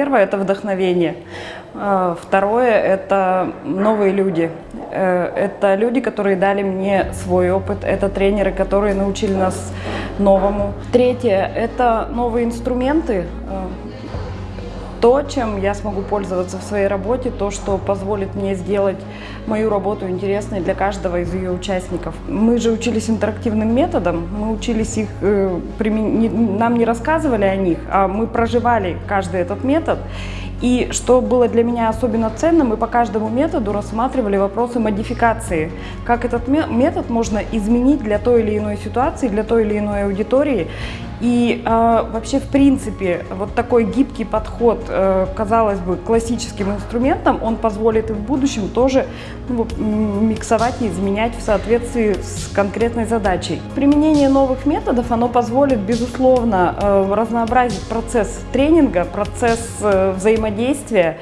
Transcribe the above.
первое – это вдохновение. Э, Второе – это новые люди. Э, Это люди, которые дали мне свой опыт. Это тренеры, которые научили нас новому. Третье – это новые инструменты. То, чем я смогу пользоваться в своей работе, то, что позволит мне сделать мою работу интересной для каждого из ее участников. Мы же учились интерактивным методом, мы учились их, э, нам не рассказывали о них, а мы проживали каждый этот метод. И что было для меня особенно ценно, мы по каждому методу рассматривали вопросы модификации. Как этот ме- метод можно изменить для той или иной ситуации, для той или иной аудитории. И э, вообще, в принципе, вот такой гибкий подход, э, казалось бы, классическим инструментам, он позволит и в будущем тоже ну, миксовать и изменять в соответствии с конкретной задачей. Применение новых методов, оно позволит, безусловно, э, разнообразить процесс тренинга, процесс э, взаимодействия,